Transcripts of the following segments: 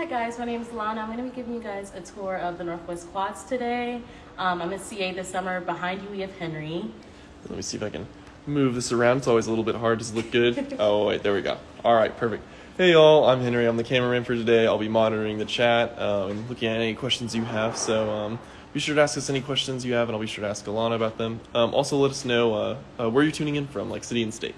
Hi guys, my name is Lana. I'm going to be giving you guys a tour of the Northwest Quads today. Um, I'm in CA this summer. Behind you we have Henry. Let me see if I can move this around. It's always a little bit hard. Does it look good? oh, wait, there we go. All right, perfect. Hey, y'all, I'm Henry. I'm the cameraman for today. I'll be monitoring the chat uh, and looking at any questions you have. So um, be sure to ask us any questions you have, and I'll be sure to ask Alana about them. Um, also, let us know uh, uh, where you're tuning in from, like city and state.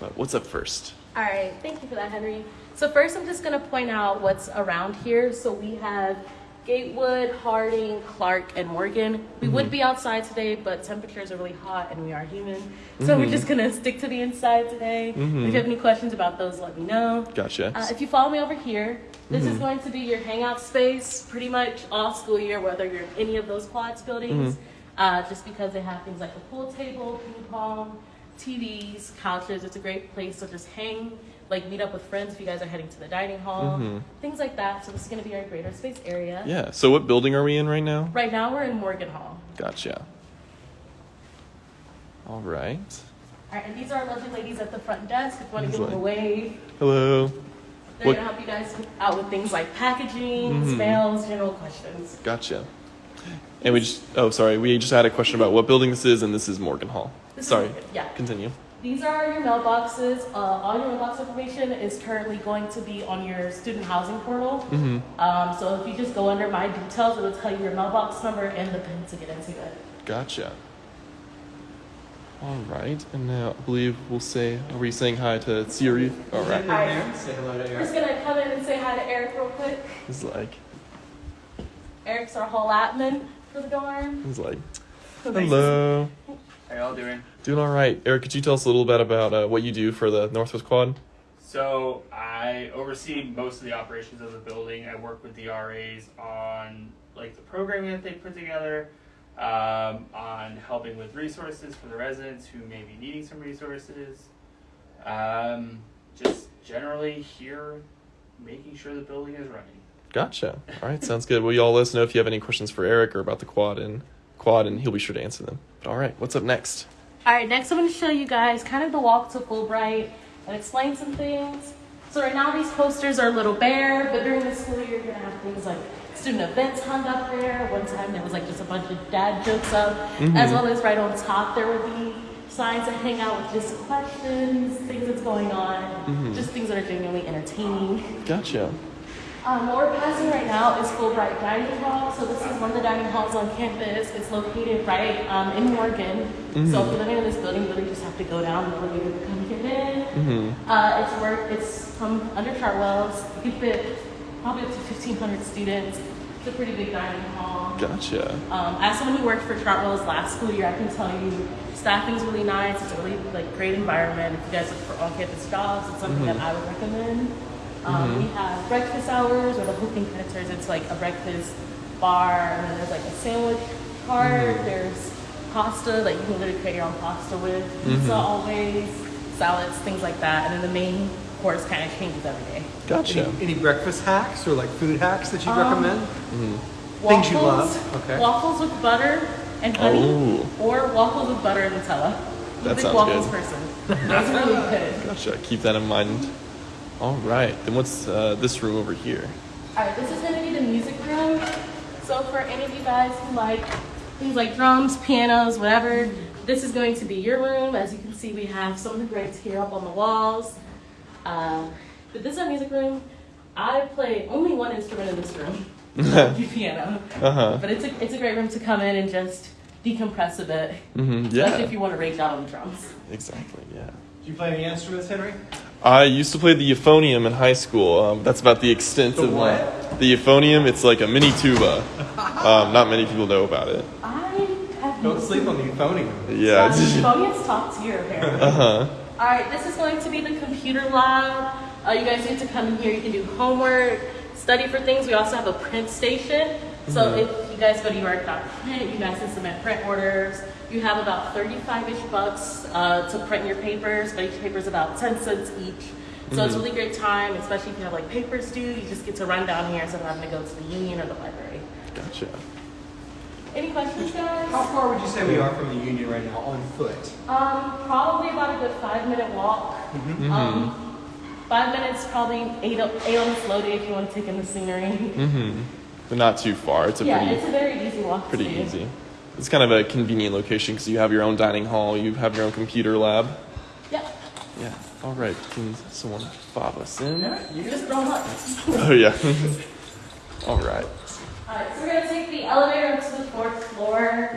But what's up first? All right, thank you for that, Henry. So first, I'm just going to point out what's around here. So we have Gatewood, Harding, Clark, and Morgan. We would mm-hmm. be outside today, but temperatures are really hot and we are human. So we're mm-hmm. just going to stick to the inside today. Mm-hmm. If you have any questions about those, let me know. Gotcha. Uh, if you follow me over here, this is going to be your hangout space pretty much all school year, whether you're in any of those quads buildings, uh, just because they have things like a pool table, ping pong, TVs, couches. It's a great place to just hang, like meet up with friends if you guys are heading to the dining hall, things like that. So this is going to be our greater space area. yeah, so what building are we in right now? Right now we're in Morgan Hall. Gotcha. All right. All right, and these are our lovely ladies at the front desk. If you want to give them a wave, Hello. they're What- going to help you guys out with things like packaging, Mhm. smells, general questions. Gotcha. And we just, oh, sorry, we just had a question about what building this is, and this is Morgan Hall. This sorry. Morgan, yeah. Continue. These are your mailboxes. Uh, all your mailbox information is currently going to be on your student housing portal. Mm-hmm. Um, so if you just go under my details, it'll tell you your mailbox number and the PIN to get into it. Gotcha. All right, and now I believe we'll say, are we saying hi to Siri? All right. Hi. Say hello to I'm Eric. just gonna come in and say hi to Eric real quick. He's like, Eric's our whole admin for the dorm. he's like, hello. How y'all doing? Doing all right. Eric, could you tell us a little bit about uh, what you do for the Northwest Quad? So I oversee most of the operations of the building. I work with the RAs on like the programming that they put together, um, on helping with resources for the residents who may be needing some resources. Um, just generally here, making sure the building is running. Gotcha. All right, sounds good. Well, y'all let us know if you have any questions for Eric or about the quad and quad, and he'll be sure to answer them. All right, what's up next? All right, next I'm going to show you guys kind of the walk to Fulbright and explain some things. So right now these posters are a little bare, but during the school year you're going to have things like student events hung up there. One time there was like just a bunch of dad jokes up, mm-hmm. as well as right on top there would be signs that hang out with just questions, things that's going on, mm-hmm. just things that are genuinely entertaining. Gotcha. Um, what we're passing right now is Fulbright Dining Hall. So this is one of the dining halls on campus. It's located right um, in Morgan. So if you're living in this building, you really just have to go down the elevator to come get in. Mm-hmm. Uh, it's work. It's from under Chartwells. You can fit probably up to 1,500 students. It's a pretty big dining hall. Gotcha. Um, as someone who worked for Chartwells last school year, I can tell you staffing's really nice. It's a really like great environment. If you guys look for on-campus jobs, it's something that I would recommend. Um, We have breakfast hours or the hooking Predators. It's like a breakfast bar, and then there's like a sandwich cart. There's pasta that you can literally create your own pasta with. Pizza always, salads, things like that. And then the main course kind of changes every day. Gotcha. Any, any breakfast hacks or like food hacks that you Um, recommend? Things you love, okay. Waffles with butter and honey, Oh. or waffles with butter and Nutella. I'm a That sounds waffles good. person. That's really good. Gotcha. Keep that in mind. All right. Then what's uh, this room over here? All right, this is going to be the music room. So for any of you guys who like things like drums, pianos, whatever, this is going to be your room. As you can see, we have some of the greats here up on the walls. Uh, but this is our music room. I play only one instrument in this room, the piano. Uh huh. But it's a, it's a great room to come in and just decompress a bit, Mm-hmm. especially if you want to rage out on the drums. Exactly. Yeah. Do you play any instruments, Henry? I used to play the euphonium in high school. Um, that's about the extent The of my. what? The euphonium. It's like a mini tuba. Um, not many people know about it. I have Don't sleep on the euphonium. Yeah. Um, Euphonium's top tier, apparently. uh huh. All right, this is going to be the computer lab. Uh, you guys need to come in here. You can do homework, study for things. We also have a print station. So Mm-hmm. if you guys go to uark.print, you guys can submit print orders. You have about 35-ish bucks uh, to print your papers, but each paper is about 10 cents each. So Mm-hmm. it's a really great time, especially if you have like papers due. You just get to run down here instead of having to go to the union or the library. Gotcha. Any questions, guys? How far would you say we are from the union right now on foot? Um, probably about a good five-minute walk. Mm-hmm. Um, Five minutes, probably eight, eight on the slow day if you want to take in the scenery. Mm-hmm. But not too far. It's a yeah, pretty it's a very easy walk. pretty do. easy. It's kind of a convenient location because you have your own dining hall, you have your own computer lab. Yep. Yeah. All right. Can someone fob us in? You just throw them up. Oh yeah. All right. Alright, so we're gonna take the elevator up to the fourth floor.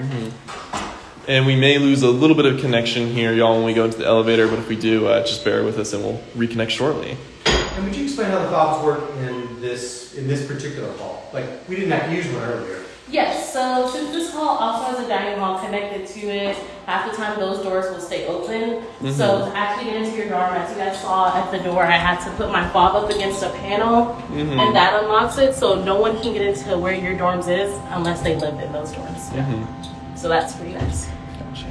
And we may lose a little bit of connection here, y'all, when we go into the elevator. But if we do, uh, just bear with us, and we'll reconnect shortly. And would you explain how the fobs work in this in this particular hall? Like we didn't have to use one earlier. Yes, so since this hall also has a dining hall connected to it, half the time those doors will stay open. So to actually get into your dorm, as you guys saw at the door, I had to put my fob up against a panel, and that unlocks it, so no one can get into where your dorms is unless they live in those dorms. Mm-hmm. So that's pretty nice. Gotcha.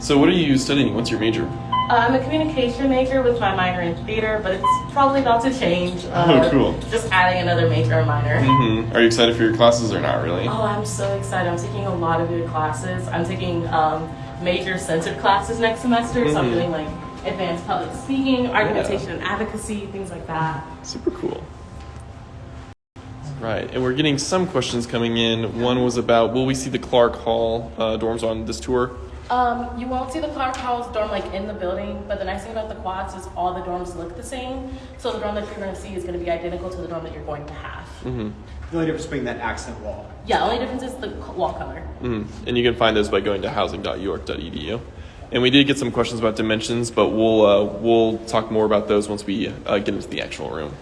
So, what are you studying? What's your major? I'm a communication major with my minor in theater, but it's probably about to change. Uh, Oh, cool. Just adding another major or minor. Mm-hmm. Are you excited for your classes or not really? Oh, I'm so excited. I'm taking a lot of good classes. I'm taking um, major censored classes next semester, so I'm Mhm. doing like advanced public speaking, argumentation and advocacy, things like that. Super cool. Right, and we're getting some questions coming in. One was about will we see the Clark Hall uh, dorms on this tour? Um, you won't see the Clark Hall's dorm like in the building, but the nice thing about the quads is all the dorms look the same. So the dorm that you're going to see is going to be identical to the dorm that you're going to have. Mm-hmm. The only difference being that accent wall. Yeah, the only difference is the wall color. Mm-hmm. And you can find those by going to housing.uark.edu. And we did get some questions about dimensions, but we'll uh, we'll talk more about those once we uh, get into the actual room.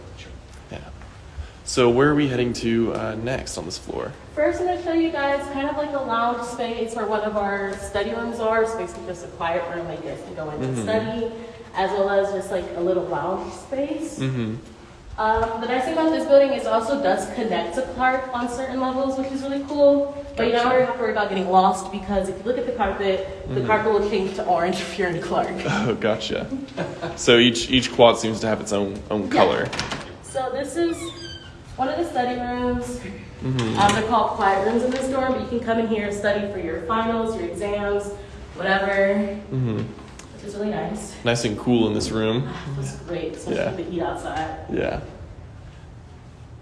Yeah. So where are we heading to uh, next on this floor? First, I'm going to show you guys kind of like a lounge space where one of our study rooms are. It's basically just a quiet room that you to go in and study, as well as just like a little lounge space. Mm-hmm. Um, the nice thing about this building is it also does connect to Clark on certain levels, which is really cool. But you don't Gotcha. have to worry about getting lost because if you look at the carpet, the carpet will change to orange if you're in Clark. Oh, gotcha. so each each quad seems to have its own own color. So this is one of the study rooms. Mm-hmm. Um, they're called quiet rooms in this dorm, but you can come in here and study for your finals, your exams, whatever, Mm-hmm. which is really nice. Nice and cool in this room. It's great, especially Yeah. with the heat outside. Yeah.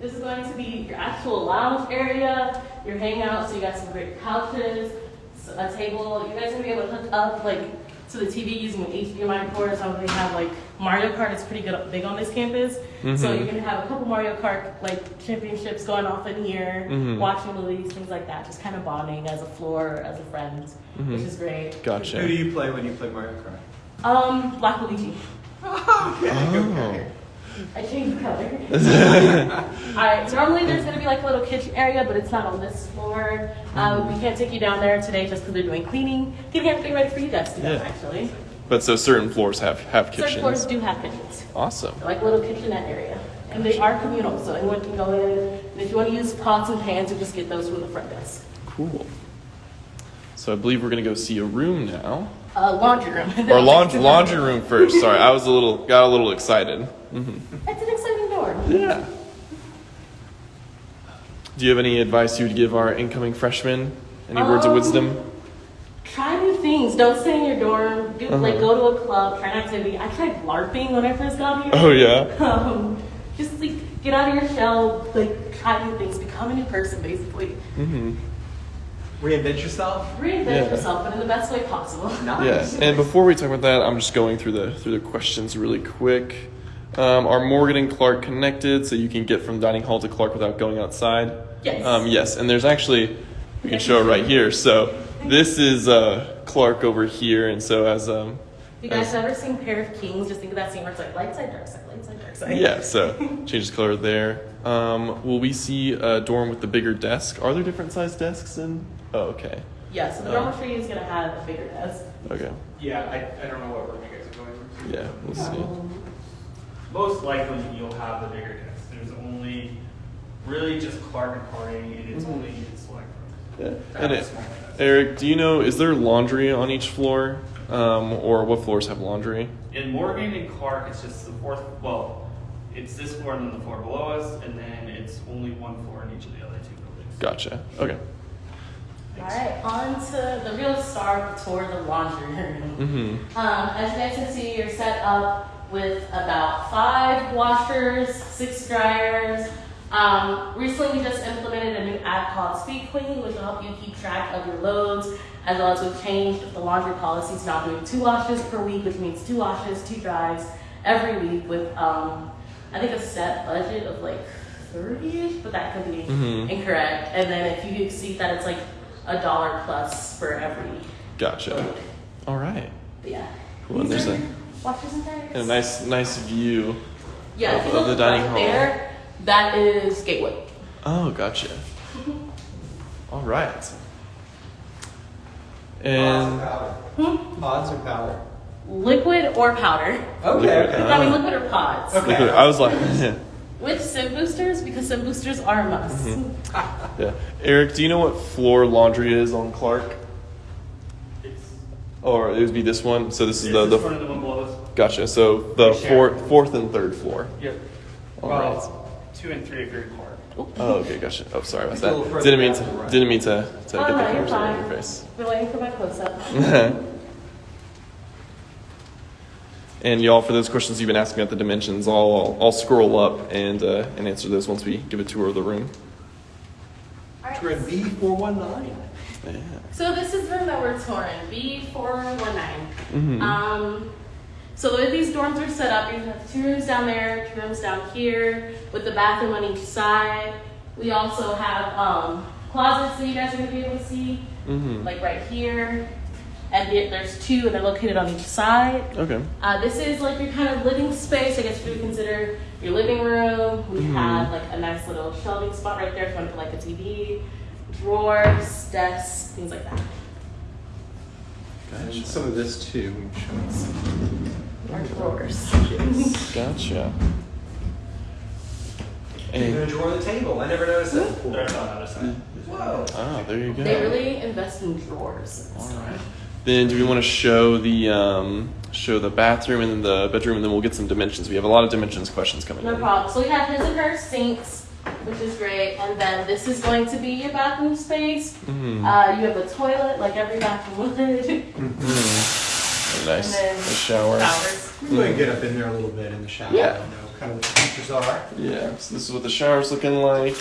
This is going to be your actual lounge area, your hangout, so you got some great couches, a table. You guys are gonna be able to hook up like to the TV using an HDMI port. So they have like Mario Kart is pretty good big on this campus. So Mhm. you're gonna have a couple Mario Kart like championships going off in here, Mhm. watching movies, things like that. Just kind of bonding as a floor, as a friend, which Mhm. is great. Gotcha. Who do you play when you play Mario Kart? Um, Black Luigi. Oh. I changed the color. Alright, normally there's gonna be like a little kitchen area, but it's not on this floor. Um, we can't take you down there today just because they're doing cleaning, getting everything ready for you guys to go, Yeah. actually. But so certain floors have have kitchens. Certain floors do have kitchens, Awesome. They're like a little kitchenette area. And they are communal, so anyone can go in. And if you wanna use pots and pans, you just get those from the front desk. Cool. So I believe we're gonna go see a room now. Uh, laundry room. Or laundry laundry room first. Sorry, I was a little got a little excited. It's an exciting door. Yeah. Do you have any advice you would give our incoming freshmen? Any words of Um, wisdom? Try new things. Don't stay in your dorm. Do, Like Uh-huh. go to a club, try an activity. I tried LARPing when I first got here. Oh yeah. um, just like get out of your shell, like try new things, become a new person, basically. Mm-hmm. Reinvent yourself? Reinvent Yeah. yourself, but in the best way possible. Nice. Yeah, and before we talk about that, I'm just going through the through the questions really quick. Um, are Morgan and Clark connected so you can get from dining hall to Clark without going outside? Yes. Um, yes, and there's actually we can show it right here. So this is uh, Clark over here, and so as um, If you guys as- have ever seen Pair of Kings, just think of that scene where it's like light side, dark side, light side, dark yeah, so changes color there. Um, will we see a dorm with the bigger desk? Are there different size desks in? Oh, okay, Yeah, so the Uh. dormitory is gonna have a bigger desk. okay, Yeah, I, I don't know what room you guys are going to. yeah, we'll see. Most likely you'll have the bigger desk. There's only really just Clark and Harding, and it's only in select rooms. Yeah. And it. Eric, do you know is there laundry on each floor, um, or what floors have laundry? In Morgan and Clark, it's just the fourth. Well, it's this floor and then the floor below us, and then it's only one floor in each of the other two buildings. Gotcha. Okay. All right, on to the real star of the tour, the laundry room. Mm-hmm. Um, as you guys can see, you're set up with about five washers, six dryers. Um, recently, we just implemented a new app called Speed Queen, which will help you keep track of your loads, as well as we've changed the laundry policy to now doing two washes per week, which means two washes, two dries every week with, um, I think, a set budget of like 30-ish, but that could be Mhm. incorrect. And then if you exceed that, it's like a dollar plus for every Gotcha. load. All right. But yeah. Cool. And there's a, washers and dryers. and a nice nice view. Yeah, of- of the dining right hall. there, that is Gatewood. Oh, gotcha. All right. Pods or And powder? Hmm? Pods or powder? Liquid or powder. Okay, Liquid. okay. I mean, liquid or pods. Okay. liquid- I was like, With scent boosters, because scent boosters are a must. Mm-hmm. yeah. Eric, do you know what floor laundry is on Clark? It's, Or it would be this one. So this is it's the, this the one of the one below us. gotcha. So the We fourth, fourth and third floor. Yep. All well, right. two and three if you're in court. Oh, okay, gotcha. Oh, sorry about It's a little that. Didn't mean to. to the right. Didn't mean to, to Oh, get the no, you're in your face. We're waiting for my close up. and y'all, for those questions you've been asking about the dimensions, I'll I'll, I'll scroll up and uh, and answer those once we give a tour of the room. We're in B four one nine. Yeah. So this is the room that we're touring, B419. Mhm. Um, so the way these dorms are set up, you have two rooms down there, two rooms down here, with the bathroom on each side. We also have um, closets that you guys are gonna be able to see, Mhm. like right here. And the- there's two, and they're located on each side. Okay. Uh, this is like your kind of living space. I guess you would consider your living room. We Mhm. have like a nice little shelving spot right there if you want to put like a TV, drawers, desks, things like that. And Gotcha. some of this too. we can show us. Our drawers. Gotcha. Even a And drawer of the table. I never noticed that before. There's on the other side. Whoa. oh, there you go. They really invest in drawers. All right. Then do we want to show the um, show the bathroom and the bedroom, and then we'll get some dimensions. We have a lot of dimensions questions coming No in. problem. So we have his and her sinks, which is great. And then this is going to be your bathroom space. Mhm. Uh, you have a toilet, like every bathroom would. Mhm. Nice. And then A shower. Showers. We can go and get up in there a little bit in the shower. Yeah. You know, kind of what the features are. Yeah. So this is what the shower's looking like.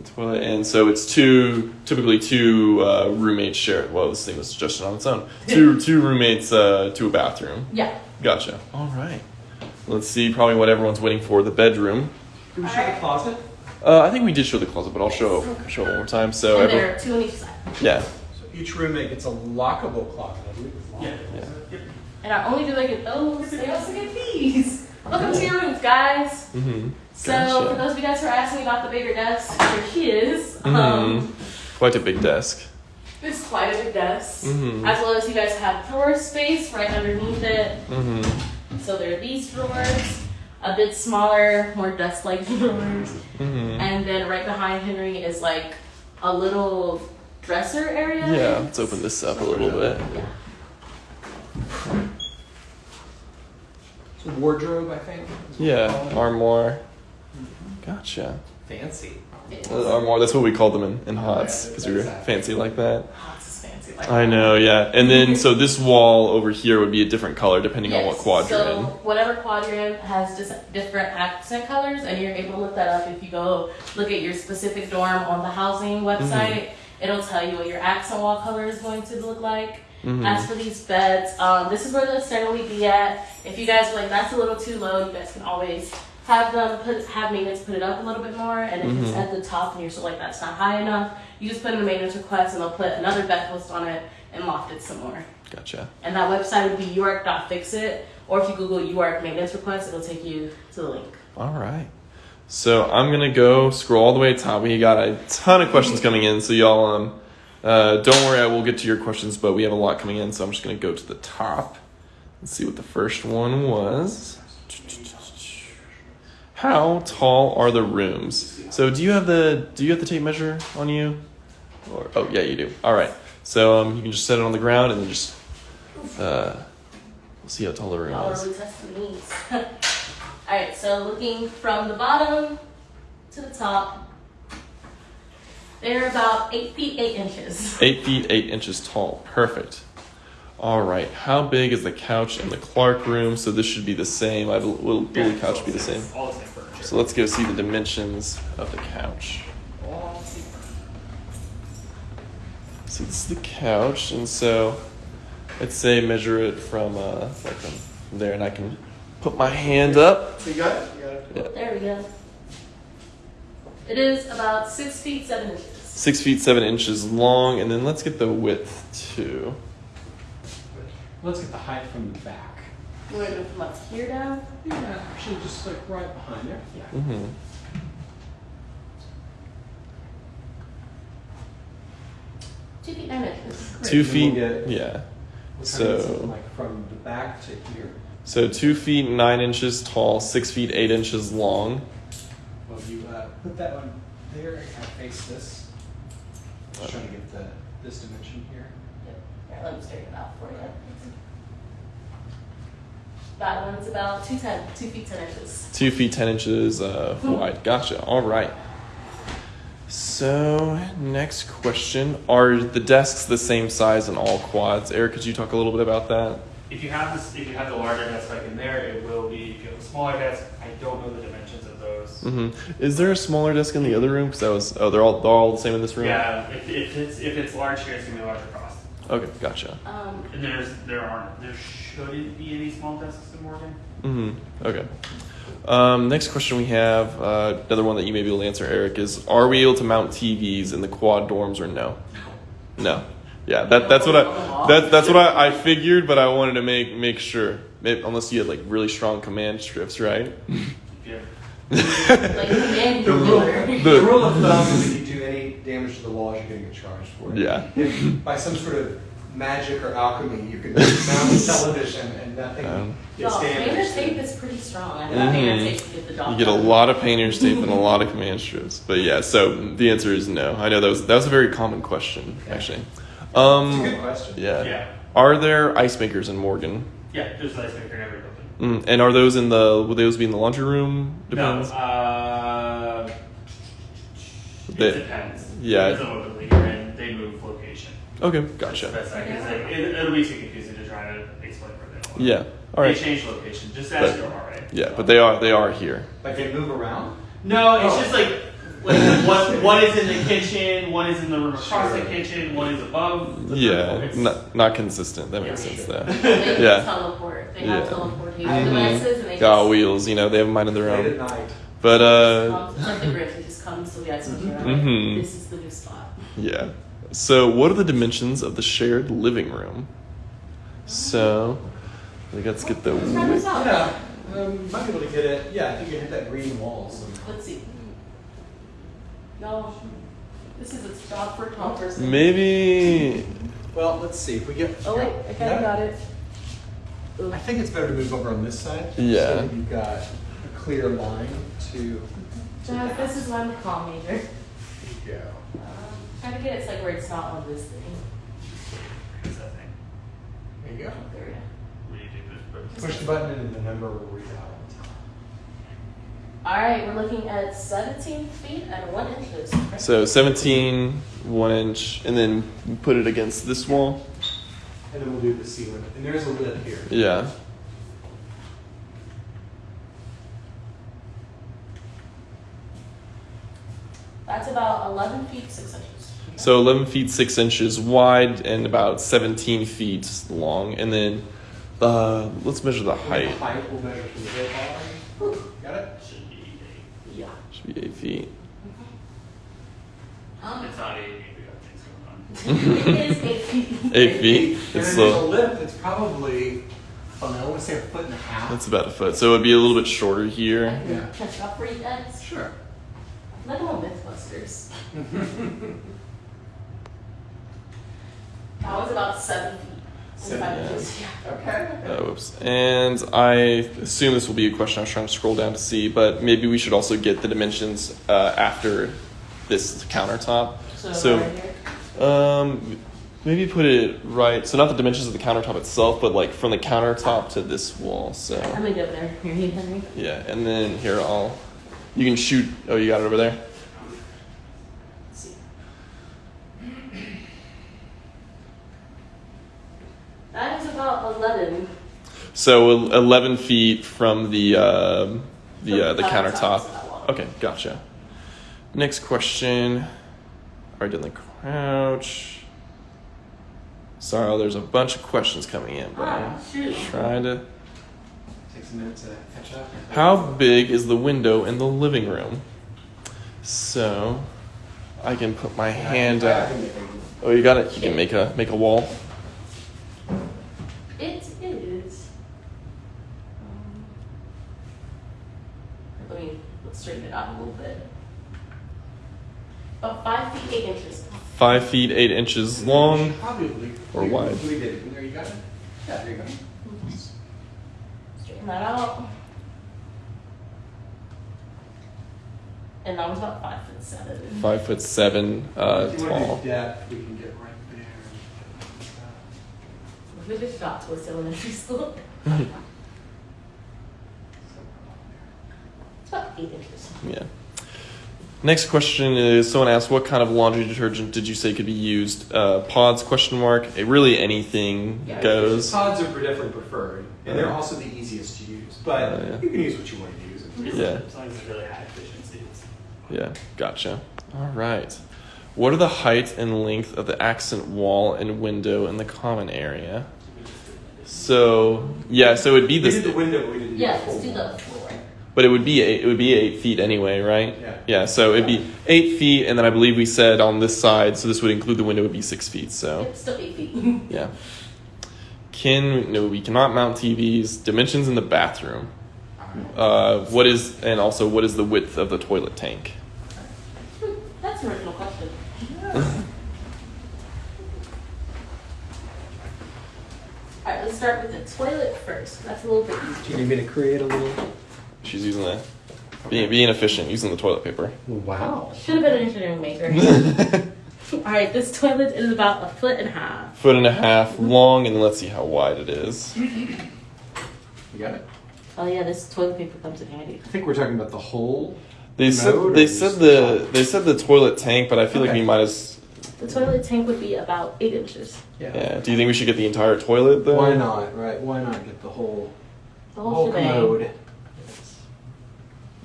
And toilet, and so it's two, typically two uh, roommates share. Well, this thing was suggested on its own. Two two roommates uh, to a bathroom. Yeah. Gotcha. All right. Let's see. Probably what everyone's waiting for. The bedroom. Can we show the closet? Uh, I think we did show the closet, but I'll show show it one more time. So and every, there are two on each side. yeah. So each roommate gets a lockable closet. I believe Yeah. Yeah. Yep. And I only do like it those, they also get these. Welcome to your rooms, guys. Mm-hmm. So Gotcha. for those of you guys who are asking about the bigger desk, here she is. Mhm. Um, Quite a big desk. it's quite a big desk. Mhm. As well as you guys have drawer space right underneath it. Mm-hmm. So there are these drawers, a bit smaller, more desk-like drawers. Mm-hmm. And then right behind Henry is like a little dresser area. Yeah. Let's open this up a little bit. Yeah. It's a wardrobe, I think. is what we Yeah. Armoire. Gotcha. Fancy. It is. Uh, armoire. That's what we called them in, in HOTS because we were fancy like that. Oh, it's fancy like I know. Yeah. And then so this wall over here would be a different color depending on what quadrant. So whatever quadrant has just different accent colors, and you're able to look that up if you go look at your specific dorm on the housing website. It'll tell you what your accent wall color is going to look like. Mhm. As for these beds, um, this is where they'll generally be at. If you guys are like that's a little too low, you guys can always have them put have maintenance put it up a little bit more. And if it's Mhm. at the top and you're still like that's not high enough, you just put in a maintenance request and they'll put another bed post on it and loft it some more. Gotcha. And that website would be uark.fixit, or if you Google UARK maintenance request, it'll take you to the link. All right. So I'm gonna go scroll all the way to top. We got a ton of questions coming in, so y'all um, uh, don't worry. I will get to your questions, but we have a lot coming in, so I'm just gonna go to the top and see what the first one was. How tall are the rooms? So do you have the do you have the tape measure on you? Or oh yeah, you do. All right. So um, you can just set it on the ground and then just uh, we'll see how tall the room Y'all is. really testing these. Alright, so looking from the bottom to the top, they're about 8 feet 8 inches. Eight feet eight inches tall. Perfect. All right. How big is the couch in the Clark room? So this should be the same. I will, will Yeah, the couch all be the same? All the same furniture. So let's go see the dimensions of the couch. all the same furniture. So this is the couch, and so let's say measure it from uh, like from there, and I can put my hand up. So you got it? You got it? Yeah. There we go. It is about six feet seven inches. Six feet seven inches long, and then let's get the width too. Let's get the height from the back. You want to go from up here down? Yeah, actually, just like right behind there. Yeah. Mm-hmm. Two feet nine inches. Great. Two feet. we'll get- Yeah. We'll try to get So- like from the back to here. So two feet nine inches tall, six feet eight inches long. Well, you uh, put that one there and kind of face this. Just trying to get the this dimension here. Yep. Here, let me straighten it out for you. That one's about two ten, two feet ten inches. Two feet ten inches uh, wide. Gotcha. All right. So next question: Are the desks the same size in all quads? Eric, could you talk a little bit about that? If you have this, if you have the larger desk like in there, it will be. If you have a smaller desk, I don't know the dimensions of those. hmm Is there a smaller desk in the other room? Because that was oh, they're all they're all the same in this room. Yeah, if, if it's if it's large here, it's gonna be a larger cost. Okay, gotcha. Um, And there's there aren't there shouldn't be any small desks in Morgan. hmm Okay. Um, next question we have, uh, another one that you may be able to answer, Eric, is: Are we able to mount TVs in the quad dorms or no? No. Yeah, that, that's what I that, that's what I, I figured, but I wanted to make make sure. Maybe, unless you had like really strong command strips, right? Yeah. like The rule. The- the rule of thumb any damage to the walls, you're gonna get charged for it. Yeah. If by some sort of magic or alchemy, you can mount a television and nothing Um, gets Y'all, painter's tape is pretty strong. I know painter's tape can get the job You get a lot of painter's tape and a lot of command strips. But yeah, so the answer is no. I know that was that was a very common question, actually. It's a Um, good question. yeah. Yeah. Are there ice makers in Morgan? Yeah. There's an ice maker in every building. Mm, and are those in the? Would those be in the laundry room? No. Depends. Uh, it They- depends. yeah. Depends on what building you're in. They move location. Okay, That's the gotcha. best I can say. It, it'll be too confusing to try to explain where they are. Yeah. All right. They change location. Just But- ask your RA. Yeah, but they are they are here. Like they move around? No, it's Oh. just like like one one is in the kitchen, one is in the room across the kitchen, one is above. The Yeah, not not consistent. That makes Yeah. sense though. They can Yeah. teleport. They Yeah. have teleportation Mhm. devices and they Got just wheels, you know, they have a mind of their Late at own. night. But uh, comes, it's the Grinch. It just comes to the ice maker. Mhm. This is the new spot. yeah. So, what are the dimensions of the shared living room? So, I think let's get the Let's try this width. out. Yeah, um, might be able to get it. Yeah, I think you hit that green wall. So. Let's see. No, this is a job for a tall person. Maybe. Well, let's see if we get. Oh wait, I kind of Yeah. got it. I think it's better to move over on this side. Yeah. So you've got a clear line to. Jeff, this is why I'm a comm major. Go. Um, try to get it like where it's not on this thing. What's that thing? There you go. There we go. What do you do? This- Push the button and the number will read out. All right, we're looking at 17 feet and one inches. So, 17, 1 inch, and then put it against this wall. And then we'll do the ceiling. And there's a lip here. Yeah. That's about 11 feet 6 inches. So 11 feet 6 inches wide and about 17 feet long. And then uh, let's measure the height. The height will measure from the hip already. Got it? Should be eight. Yeah. Should be 8 feet. Um, It's not eight. We got things going on. it is 8 feet. 8 feet. And It's then there's a slow. lip that's probably, I don't I want to say a foot and a half. That's about a foot. So it would be a little bit shorter here. Yeah. catch up for you guys. Sure. Like on Mythbusters. that was about 7 feet. Seven, Five yeah. inches, yeah. Okay. Uh, whoops. And I assume this will be a question I was trying to scroll down to see, but maybe we should also get the dimensions uh, after this countertop. So, So- right here. Um, maybe put it right. So not the dimensions of the countertop itself, but like from the countertop to this wall. So I'm gonna go there. Here, you, Henry. yeah, and then here I'll. You can shoot. Oh, you got it over there. That about 11. So 11 feet from the um the uh, the countertop. countertop to that wall. Okay, gotcha. Next question. Already done the crouch. Sorry, there's a bunch of questions coming in, but Ah, I'm shoot. trying to. Takes a minute to catch up. How big is the window in the living room? So, I can put my hand out. Oh, you got it. You can make a make a wall. It is. Um, let me straighten it out a little bit. About five feet eight inches. Five feet eight inches long. Probably. Or wide. We did. There you got it. Yeah, there you go. Straighten that out. And that was about five foot seven. Five foot seven uh, If you want to tall. do depth, we can get right there. We just got to a elementary school. It's about eight inches. Yeah. Next question is someone asked what kind of laundry detergent did you say could be used? Uh, pods question mark. It really anything Yeah, goes. Pods are definitely preferred, and they're also the easiest to use. But Oh, yeah. you can use what you want to use. Yeah. As long as it's really high efficiency. Yeah, gotcha. All right. What are the height and length of the accent wall and window in the common area? So yeah, so it would be We did the window, but we didn't. Yeah, do the let's do the floor. but it would be eight, it would be eight feet anyway, right? Yeah. Yeah. So it'd be eight feet, and then I believe we said on this side, so this would include the window, would be six feet. So. Yep, still eight feet. Yeah. Can no, we cannot mount TVs. Dimensions in the bathroom. Uh, what is and also what is the width of the toilet tank? That's an original question. All right, let's start with the toilet first. That's a little bit easier. Do you need me to create a little? She's using the being, being efficient, using the toilet paper. Wow. Should have been an engineering major. All right, this toilet is about a foot and a half. Foot and a half long, and let's see how wide it is. You got it. Oh yeah, this toilet paper comes in handy. I think we're talking about the whole. They said they said the the top? they said the toilet tank, but I feel like Okay. we might as The toilet tank would be about eight inches. yeah. Do you think we should get the entire toilet though? Why not? Right? Why not get the whole The whole, shebang. commode?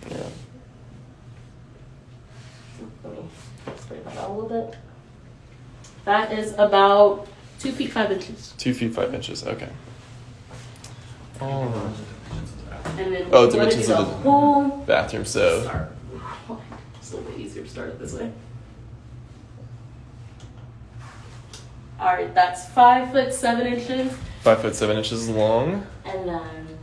Yeah. Let me straighten that out a little bit. That is about two feet five inches. Two feet five inches. Okay. All right. And then Oh, we want to do dimensions of the- whole Bathroom. So start. It's a little bit easier to start it this way. All right, that's five foot seven inches, five foot seven inches long. and then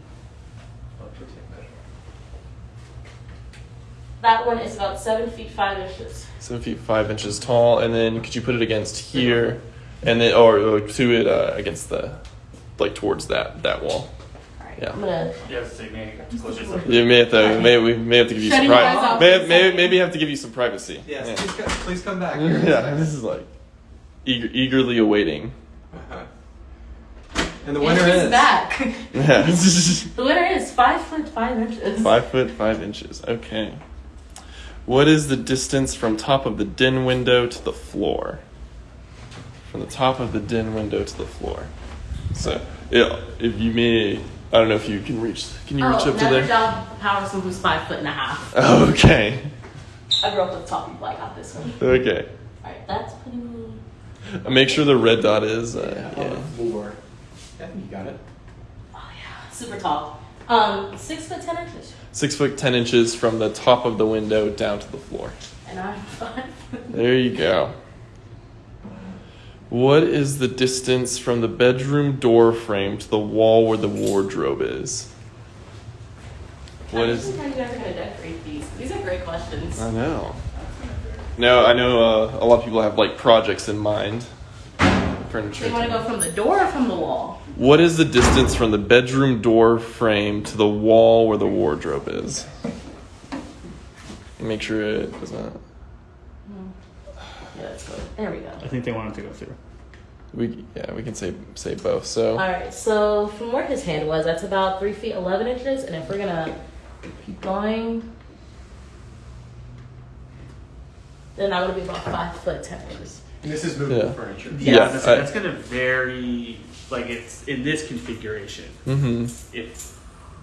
that one is about seven feet five inches. Seven feet five inches tall, and then could you put it against here, and then or, or to it uh, against the, like towards that that wall. All right, Yeah. I'm gonna. You have to say, man, close. You may have to may we may have to give you some Shutting you privacy. out May, may, maybe have to give you some privacy. Yes. Yeah. Please, come, please come back. Yeah, this is like eager, eagerly awaiting. And the winner she's is. back. Yeah. the winner is five foot five inches. Five foot five inches. Okay. What is the distance from top of the den window to the floor? From the top of the den window to the floor. So, yeah, if you may, I don't know if you can reach. Can you reach oh, up to never there? job Powerson who's five foot and a half. Okay. I grew up with top people. I got this one. Okay. All right, that's pretty. me. Uh, Make sure the red dot is. Yeah, Uh, on the yeah. floor. Yeah, you got it. Oh yeah, super tall. Um, six foot ten inches, Six foot ten inches from the top of the window down to the floor. and I'm five. There you go. What is the distance from the bedroom door frame to the wall where the wardrobe is? What I is? how you guys are gonna decorate these. These are great questions. I know. No, I know uh, a lot of people have like projects in mind. Furniture. So you want to go from the door or from the wall? What is the distance from the bedroom door frame to the wall where the wardrobe is? Make sure it doesn't. Hmm. Yeah, that's good. There we go. I think they wanted to go through. We yeah we can say say both. So All right, so from where his hand was, that's about three feet eleven inches, and if we're gonna keep going, then that would be about five foot ten inches. And this is movable Yeah. furniture. Yeah, that's, I- that's gonna vary like it's in this configuration. Mm-hmm. If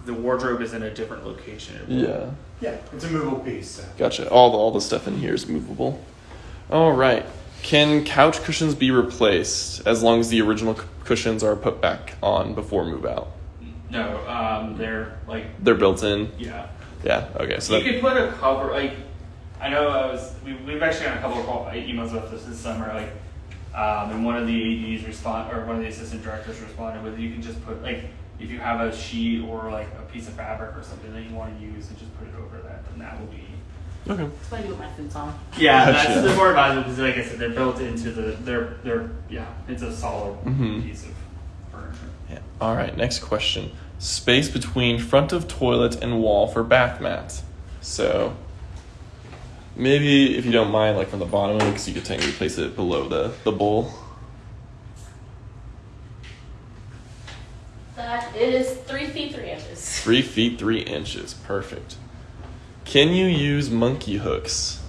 the wardrobe is in a different location, it will- Yeah. Yeah, it's a movable piece. So. Gotcha. All the all the stuff in here is movable. All right. Can couch cushions be replaced as long as the original c- cushions are put back on before move out? No, um, they're like They're built in. yeah. Yeah. Okay. So you that, could put a cover like I know I was we, we've actually gotten a couple of call, emails about this this summer like um, and one of the ADs respond or one of the assistant directors responded with you can just put like if you have a sheet or like a piece of fabric or something that you want to use and just put it over that and that will be okay. That's what I do with my futon. yeah Gotcha. that's the more advisable because like I said they're built into the they're they're yeah it's a solid Mhm. piece of furniture. Yeah. All right. Next question. Space between front of toilet and wall for bath mats. So maybe if you don't mind, like from the bottom of it, because you could technically place it below the the bowl. That is three feet three inches. Three feet three inches. Perfect. Can you use monkey hooks?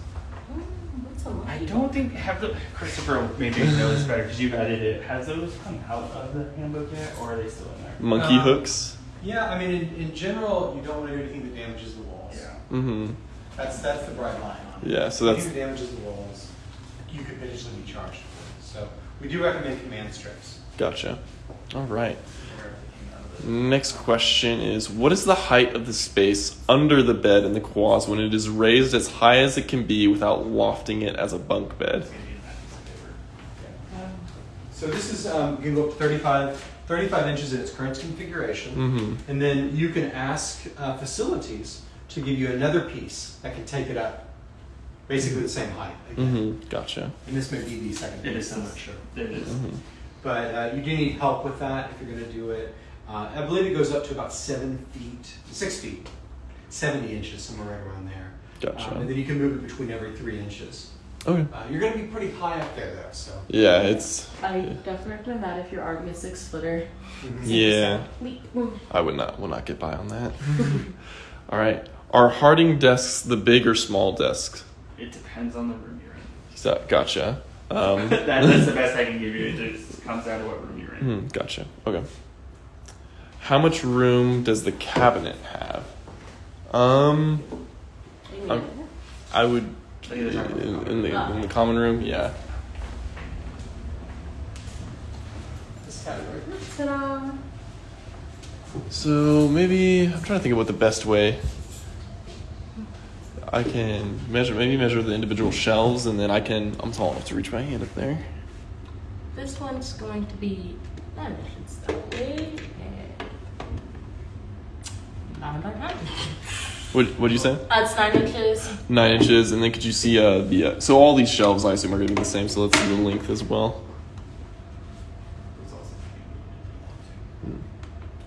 Mm, What's a I monkey? don't think have the Christopher maybe know this better because you've edited it. Has those come out of the handbook yet, or are they still in there? Monkey Uh, hooks. Yeah, I mean, in, in general, you don't want to do anything that damages the walls. Yeah. Mm-hmm. That's that's the bright line on it. Yeah, so that's- that damages the walls, you could potentially be charged for. it. So we do recommend command strips. Gotcha. All right. Next question is What is the height of the space under the bed in the quads when it is raised as high as it can be without lofting it as a bunk bed? So this is um, you can go up to 35, 35 inches in its current configuration, Mm-hmm. and then you can ask uh, facilities to give you another piece that can take it up, basically the same height. Again. Mm-hmm. Gotcha. And this may be the second It piece. is I'm not sure. It is. Mm-hmm. But uh, you do need help with that if you're going to do it. Uh, I believe it goes up to about seven feet, six feet, 70 inches, somewhere right around there. Gotcha. Um, and then you can move it between every three inches. Okay. Uh, you're going to be pretty high up there, though. So. Yeah, it's. I definitely recommend that if you're already a six footer. Yeah. Leap. Mm. I would not will not get by on that. All right. Are Harding desks the big or small desks? It depends on the room you're in. So- Gotcha. Um, that, that's the best I can give you. It just comes down to what room you're in. Hmm, gotcha. Okay. How much room does the cabinet have? Um, What do you mean? I would I think they're talking about in, the in the common in the common room. Yeah. Ta-da. So maybe I'm trying to think of what the best way. I can measure maybe measure the individual shelves and then I can I'm tall enough to reach my hand up there. This one's going to be nine inches that way. And nine by nine. What what do you say? That's nine inches. Nine inches, and then could you see uh, the uh, so all these shelves I assume are going to be the same. So let's see the length as well.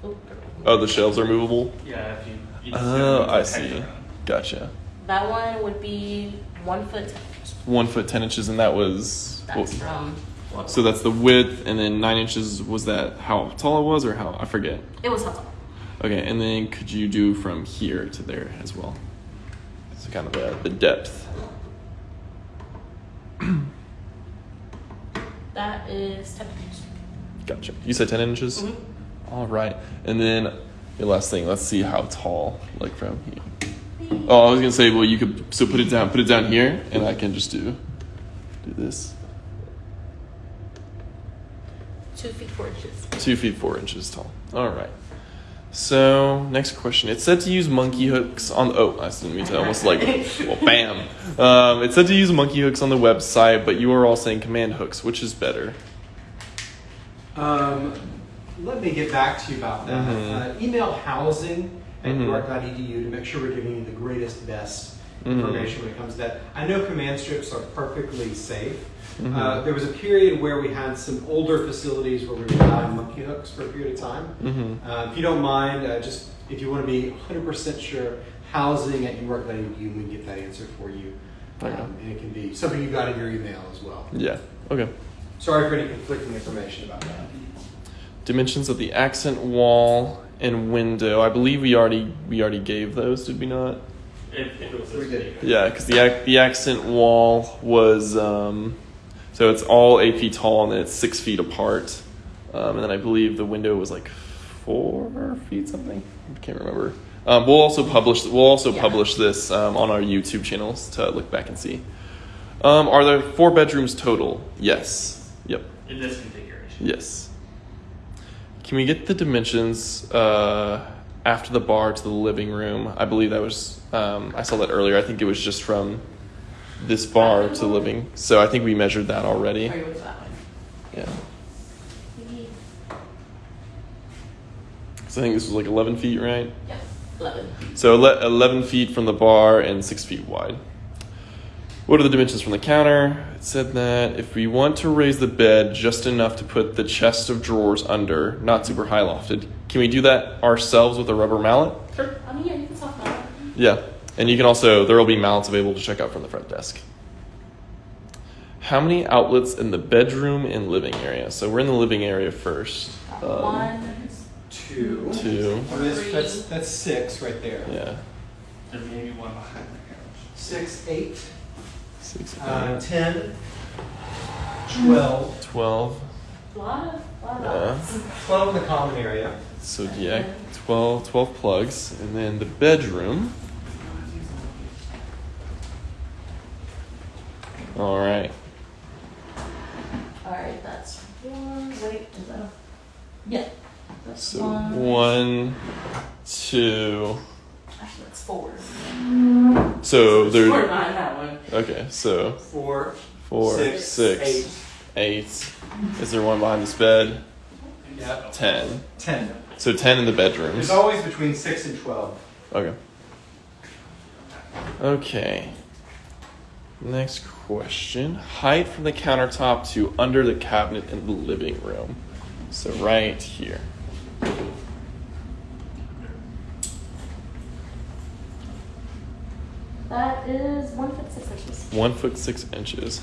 Oh, Oh, the shelves are movable. Yeah, if you. you Oh, I see. Gotcha. That one would be one foot ten inches. One foot ten inches, and that was. That's what- from. so that's the width, and then nine inches was that how tall it was, or how I forget. It was how tall. Okay, and then could you do from here to there as well? So kind of the, the depth. That is ten inches. Gotcha. You said ten inches. Mhm. All right, and then the last thing. Let's see how tall, like from here. Oh, I was gonna say, well, you could so put it down, put it down here, and I can just do do this. Two feet four inches. Two feet four inches tall. All right. So next question. It's said to use monkey hooks on. Oh, I didn't mean to. Almost like well, bam. Um, it said to use monkey hooks on the website, but you are all saying command hooks. Which is better? Um, let me get back to you about that. Mhm. Uh, email housing at Mhm. uark.edu to make sure we're giving you the greatest, best Mhm. information when it comes to that. I know command strips are perfectly safe. Mhm. Uh, there was a period where we had some older facilities where we were allowing monkey hooks for a period of time. Mm-hmm. Uh, if you don't mind, uh, just if you want to be 100% sure, housing at uark.edu, we can get that answer for you. Um, and it can be something you got in your email as well. Yeah. Okay. Sorry for any conflicting information about that. Dimensions of the accent wall and window. I believe we already we already gave those. Did we not? If, if it was We did. Yeah, because the ac- the accent wall was um, so it's all eight feet tall and then it's six feet apart. Um, and then I believe the window was like four feet something. I can't remember. Um, we'll also publish. We'll also Yeah. publish this um, on our YouTube channels to look back and see. Um, are there four bedrooms total? Yes. Yep. In this configuration. Yes. Can we get the dimensions uh, after the bar to the living room? I believe that was. Um, I saw that earlier. I think it was just from this bar to the living. So I think we measured that already. Or you went to that one? Yeah. So I think this was like 11 feet, right? Yep, eleven. So 11 feet from the bar and 6 feet wide. What are the dimensions from the counter? It said that if we want to raise the bed just enough to put the chest of drawers under, not super high lofted, can we do that ourselves with a rubber mallet? Sure. I mean, yeah, you can talk about it. Yeah. And you can also, there will be mallets available to check out from the front desk. How many outlets in the bedroom and living area? So we're in the living area first. Um, One, Two. Two. Oh, that's, that's, that's six right there. Yeah. There may be one behind the couch. Six, eight, Six, uh, ten, twelve. 12. a lot of, lot of Yeah. Twelve in the common area. So yeah, 12, 12 plugs. And then the bedroom. All right. All right, that's one. Wait, is that? A, yeah, that's So one. one, two. Actually, that's four. So Four there's behind that one. Okay. So Four, four, Six, six, eight. eight. Is there one behind this bed? Yep. Ten. ten. So ten in the bedrooms. There's always between six and twelve. Okay. Okay. Next question. Height from the countertop to under the cabinet in the living room. So right here. That is one foot six inches. One foot six inches.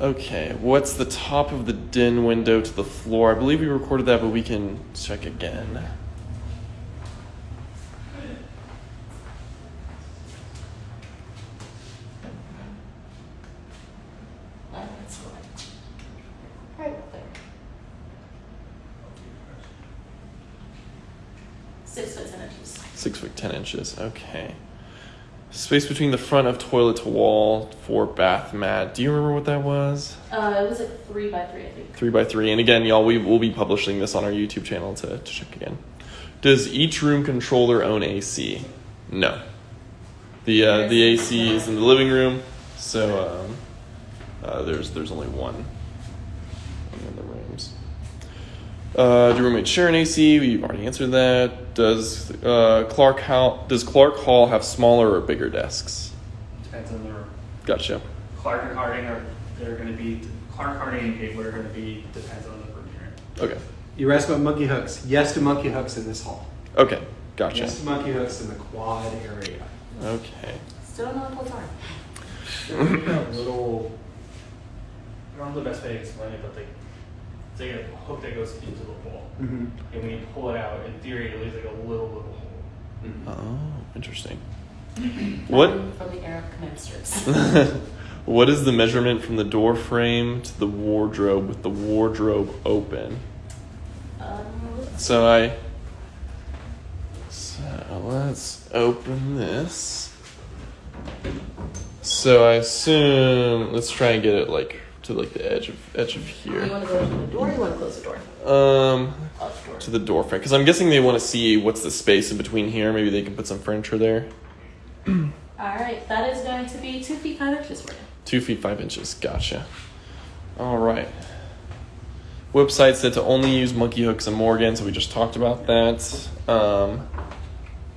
Okay, what's the top of the den window to the floor? I believe we recorded that, but we can check again. That's correct. Right there. Six foot ten inches. Six foot ten inches. Okay. Space between the front of toilet to wall for bath mat. Do you remember what that was? Uh, it was like three by three, I think. Three by three. And again, y'all, we will be publishing this on our YouTube channel to, to check again. Does each room control their own AC? No. The uh, the AC is in the living room, so um, uh, there's there's only one in the rooms. Uh, do roommates share an AC? We've already answered that. Does uh, Clark Hall does Clark Hall have smaller or bigger desks? Depends on the room. Gotcha. Clark and Harding are they're going to be Clark Harding and Gatewood are going to be depends on the room you're in. Okay. You were asked about monkey hooks. Yes to monkey hooks in this hall. Okay. Gotcha. Yes to monkey hooks in the quad area. Okay. Still don't know what those are. Little. I don't know the best way to explain it, but they it's like a hook that goes into the wall, Mhm. and when you pull it out, in theory, it leaves like a little little hole. Oh, interesting. What From, from the era of command what is the measurement from the door frame to the wardrobe with the wardrobe open? um, So I so let's open this. So I assume let's try and get it like to like the edge of edge of here. you want here. to go to the door or you want to close the door? Um the door. to the door frame because I'm guessing they want to see what's the space in between here. Maybe they can put some furniture there. All right, that is going to be two feet five inches for you. Two feet five inches. Gotcha. All right. Website said to only use monkey hooks and Morgan, so we just talked about that. Um,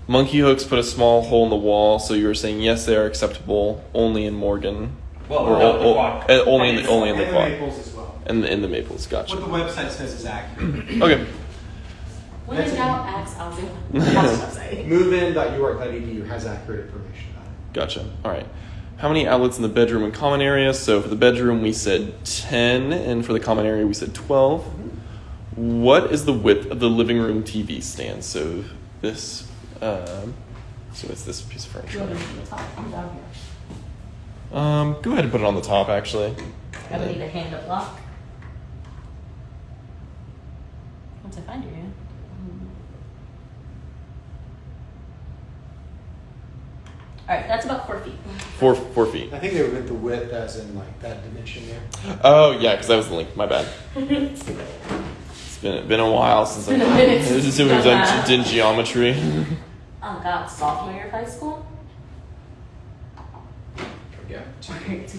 monkey hooks put a small hole in the wall, so you were saying yes, they are acceptable only in Morgan. Well, Or without o- the o- uh, only in the only in the And quad maples as well. and in the maples. Gotcha. What the website says is accurate. Okay. When That's in it. doubt, ask Ozzy. That's what I'm saying. Movein.uark.edu has accurate information about it. Gotcha. All right. How many outlets in the bedroom and common area? So for the bedroom, we said 10, and for the common area, we said 12. What is the width of the living room TV stand? So this, um, so it's this piece of furniture. want to be the top? I'm down here. Um, go ahead and put it on the top, actually. I would need a hand up lock. Once I find you. All right, that's about four feet. Four four feet. I think they were with the width as in like that dimension there. Oh yeah, because that was the link. My bad. It's been been a while since I've a minute This is since you've we've done done geometry. Oh God, sophomore year of high school. Yeah. Two feet.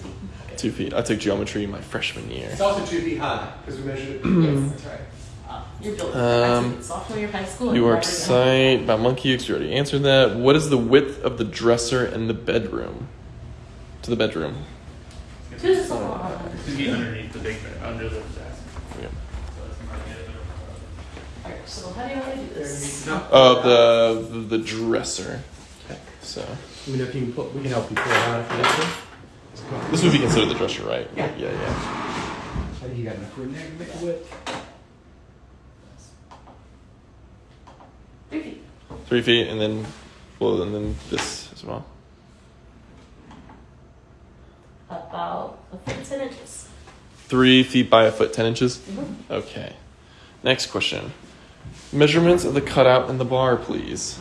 Two feet. I took geometry my freshman year. It's also two feet high because we measured it. Yes. That's right. Uh, you're building. Um, I took it sophomore year of high school. New York Never again. about monkey X. You already answered that. What is the width of the dresser in the bedroom? To the bedroom. Two is so. It's gonna be underneath the big bed, under the desk. Yeah. So it's gonna be All right, so how do you want to do this? No. Oh, the, the the dresser. So Let me know if you can pull, we can help you pull it out if you need to. this would be considered the dresser, right? Yeah. Yeah, yeah. I think you got enough room there to make a width. Three feet. Three feet, and then well, and then this as well. About a foot ten inches. Three feet by a foot, ten inches. Mhm. Okay. Next question. Measurements of the cutout in the bar, please.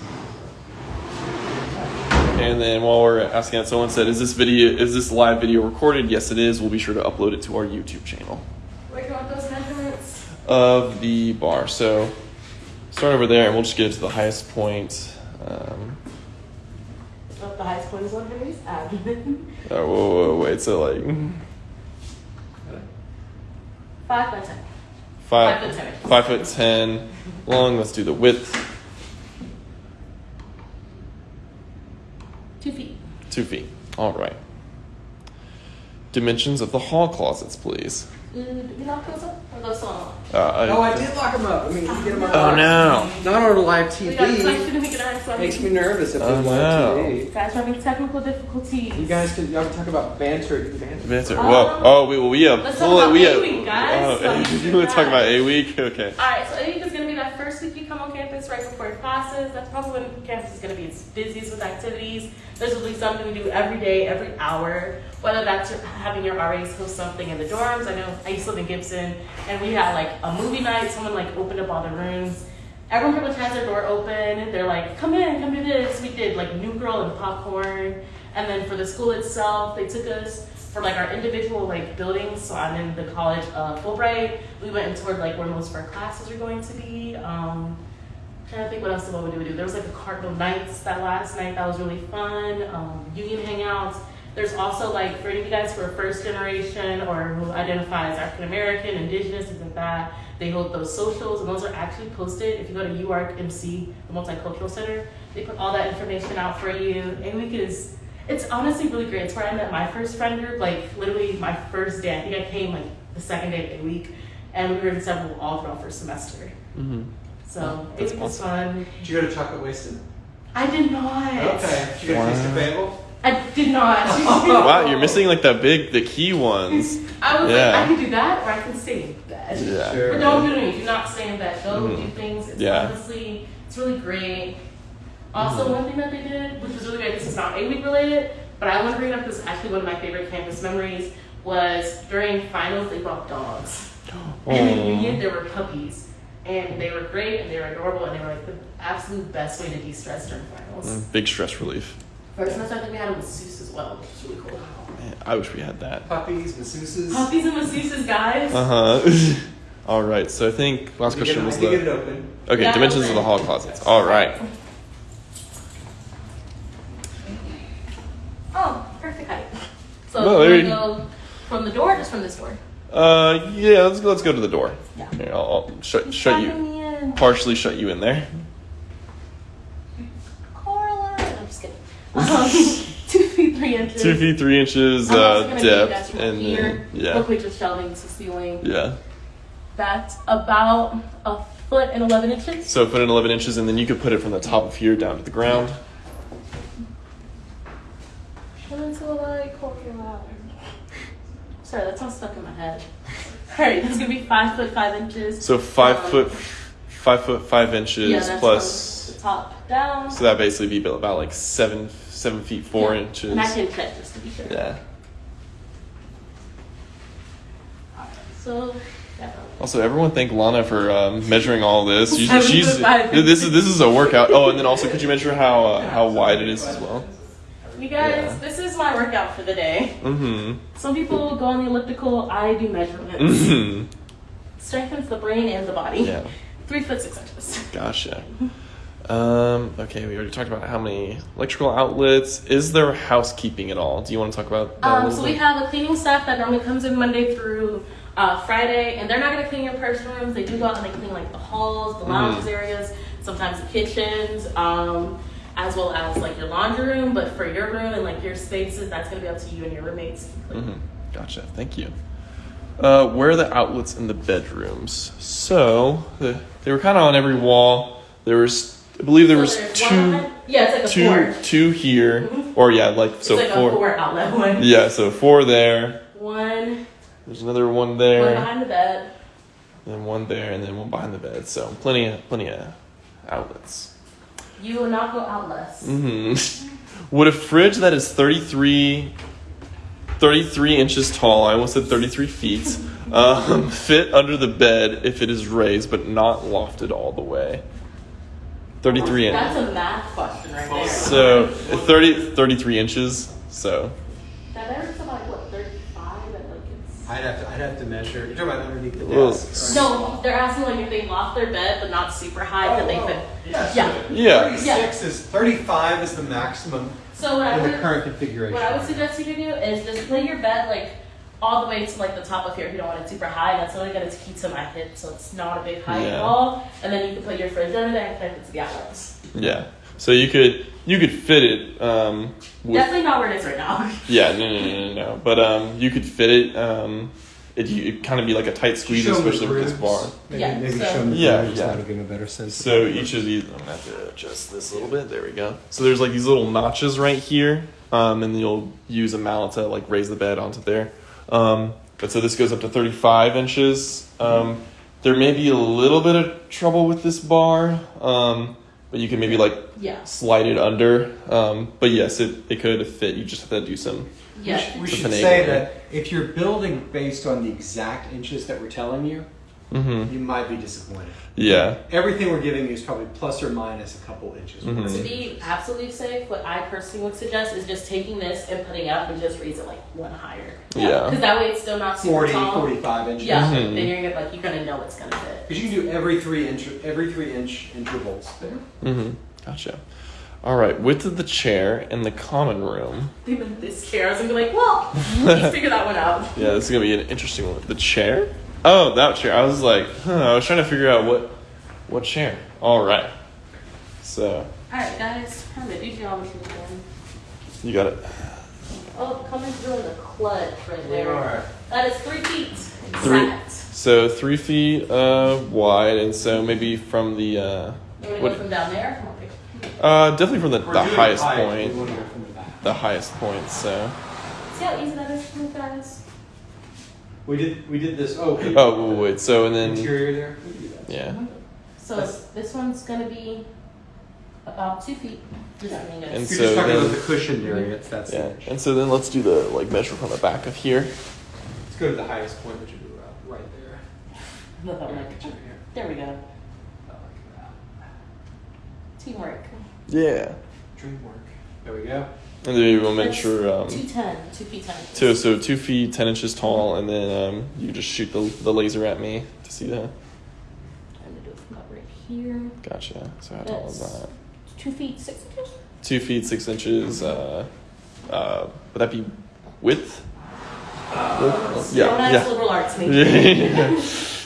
And then while we're asking that, someone said, "Is this video? Is this live video recorded?" Yes, it is. We'll be sure to upload it to our YouTube channel Where do you want those measurements? of the bar. So start over there, and we'll just get it to the highest point. Um, Up the highest point is on Henry's abdomen. oh, whoa, whoa, wait. So like Five by ten. five, Five foot ten five foot ten long. Let's do the width. Two feet. All right. Dimensions of the hall closets, please. Mm, did we lock those up? Or those? Uh, I, oh, I did lock them up. I mean, get them Oh, no. Not on a live TV. We got Makes me nervous if oh, there's no. live TV. Guys, we're having technical difficulties. You guys can y'all can talk about banter. You banter. Banter. Um, Whoa. Oh, we, we have. Let's talk about we A-Week, guys. Oh, so you want to talk about A-Week? Okay. All right, so A-Week is going to campus classes. That's probably when campus is going to be its busiest with activities. There's be something we do every day, every hour. Whether that's having your RAs host something in the dorms. I know I used to live in Gibson, and we had like a movie night. Someone like opened up all the rooms. Everyone pretty much has their door open. They're like, "Come in, come do this." We did like New Girl and popcorn, and then for the school itself, they took us for like our individual like buildings. So I'm in the college uh, Fulbright. We went and toured like where most of our classes are going to be. Um, trying to think what else what we do. There was like a Cardinal Nights that last night that was really fun. Um, union hangouts. There's also like for any of you guys who are first generation or who identify as African American, Indigenous, things like that. They hold those socials, and those are actually posted. If you go to UARC MC, the Multicultural Center, they put all that information out for you. And we is it's honestly really great. It's where I met my first friend group. Like literally my first day. I think I came like the second day of the week, and we were inseparable all throughout first semester. Mm-hmm. So it That's was fun. Did you go to Chocolate Wasted? I did not. Okay. Did you go to Taste of Wow. Bagel? I did not. Wow, you're missing like the big, the key ones. I was Yeah. like, I can do that, or I can stay in bed. Yeah. Sure. But don't do it. Do not stay in bed. Go Mhm. do things. It's Yeah. honestly, it's really great. Also, Mhm. one thing that they did, which was really great, this is not A week related, but I want to bring it up because actually one of my favorite campus memories was during finals they brought dogs. And in the union Oh. there were puppies. And they were great and they were adorable and they were like the absolute best way to de-stress during finals. Mm, Big stress relief. First semester I think we had a masseuse as well, which was really cool. Man, I wish we had that. Puppies, masseuses. Puppies and masseuses, guys. Uh huh. All right. So I think last You get question it- was you get it the open. okay Yeah, dimensions of the hall closets. All right. Oh, perfect height. So Well, we there want to you- go from the door, or just from this door. Uh, yeah. Let's let's go to the door. Yeah. Here, I'll, I'll shut shut you. in. Partially shut you in there. Carla. No, I'm just kidding. Um, two feet three inches. Two feet three inches I'm also uh, gonna give you guys depth, from and here. then yeah, Look just shelving to ceiling. yeah. That's about a foot and eleven inches. So put in 11 inches, and then you could put it from the top of here down to the ground. Come into the light, close your eyes. Sorry, that's all stuck in my head. All right, that's gonna be five foot five inches. So five Um, foot, five foot five inches yeah, plus. the top down. So that basically be about like seven seven feet four Yeah. inches. And I can check just to be sure. Yeah. So Definitely. Also, everyone thank Lana for um, measuring all this. She's, she's this is this is a workout. Oh, and then also, could you measure how uh, how wide it is as well? You guys, Yeah. this is my workout for the day. Mm-hmm. Some people go on the elliptical. I do measurements. Mm-hmm. Strengthens the brain and the body. Yeah. Three foot six inches. Gotcha. Um, okay, we already talked about how many electrical outlets. Is there housekeeping at all? Do you want to talk about that Um, so we have a cleaning staff that normally comes in Monday through uh, Friday, and they're not going to clean your personal rooms. They do go out and they clean like the halls, the lounges Mhm. areas, sometimes the kitchens, um, as well as like your laundry room. But for your room and like your spaces, that's going to be up to you and your roommates. Mhm. Gotcha. Thank you. Uh, where are the outlets in the bedrooms? So the, they were kind of on every wall. There was, I believe, there So was two, one yeah, it's like a two, four. two here, Mhm. or yeah, like so it's like four. four outlet one. Yeah, so four there. One, There's another one one there, behind the bed. then one there, and then one behind the bed. So plenty of plenty of outlets. You will not go out less. hmm Would a fridge that is 33, 33 inches tall, I almost said 33 feet, um, fit under the bed if it is raised but not lofted all the way? 33 inches. That's a math question right there. So 30, 33 inches. So that measures to like what, 35? And like it's. I'd have to, I'd have to measure. You're talking about underneath the Well, desk. No, they're asking like if they loft their bed but not super high that they Oh, could. oh. Yeah. Yeah. Yeah. 36 is 35 is the maximum So what I in the would current configuration. what I would suggest you to do is just lay your bed like all the way to like the top of here if you don't want it super high. That's only gonna keep to my hip, so it's not a big height at all. And then you can put your fridge under there and connect it to the outlets. yeah. So you could you could fit it um, with Definitely not where it is right now. yeah no no no no no but um, you could fit it um, it it kind of be like a tight squeeze Show 'em the especially with this bar. Maybe, Yeah, maybe so- show them the Yeah, grooves, yeah. That'll give a better sense. So each of these, I'm gonna have to adjust this a little bit. There we go. So there's like these little notches right here, um, and you'll use a mallet to like raise the bed onto there. Um, but so this goes up to 35 inches. Um, there may be a little bit of trouble with this bar, um, but you can maybe like Yeah. slide it under. Um, but yes, it, it could fit. You just have to do some. Yeah. We With should say that if you're building based on the exact inches that we're telling you, hmm you might be disappointed. Yeah. Everything we're giving you is probably plus or minus a couple inches. Mhm. To be absolutely safe, what I personally would suggest is just taking this and putting up and just raise it like one higher. Yeah. Because that way it's still not super 40, tall. 45 inches. Yeah, Mhm. then you're gonna like you're gonna know it's gonna fit. Because you can do every three inch every three inch intervals there. Mm-hmm. Gotcha. All right. Width of the chair in the common room. Even this chair, I was gonna be like, well, let's figure that one out. Yeah, this is gonna be an interesting one. The chair? Oh, that chair. I was like, huh, I was trying to figure out what what chair. All right. So All right, guys, time to do geometry again. you got it. Oh, coming through the clutch right there. That is three feet Three. exact. So three feet uh, wide, and so maybe from the uh, You want to What- go from down there? Come on, pick. uh, definitely from the, the highest height, point. We want to go from the. The highest point. So See how easy that is for you guys? We did we did this. Oh, okay. oh wait, wait. So and then interior there. We can do that. yeah. So That's- this one's gonna be about two feet. Just so. And If you're so just talking then- about the cushioned area, it's that's Yeah. the inch. And so then let's do the like measure from the back of here. Let's go to the highest point, which would be right, right there. Look, I'm like, here. there we go. Like that. Teamwork. Yeah. Dream work. There we go. And then we'll measure um, Two ten, two feet ten. two, so two feet ten inches tall, and then um, you just shoot the, the laser at me to see that. I'm gonna do it from about right here. Gotcha. So how tall is That's- that? Two feet six inches. Two feet six inches. Uh, uh, would that be width? Width? You don't Yeah. liberal arts Yeah. maybe.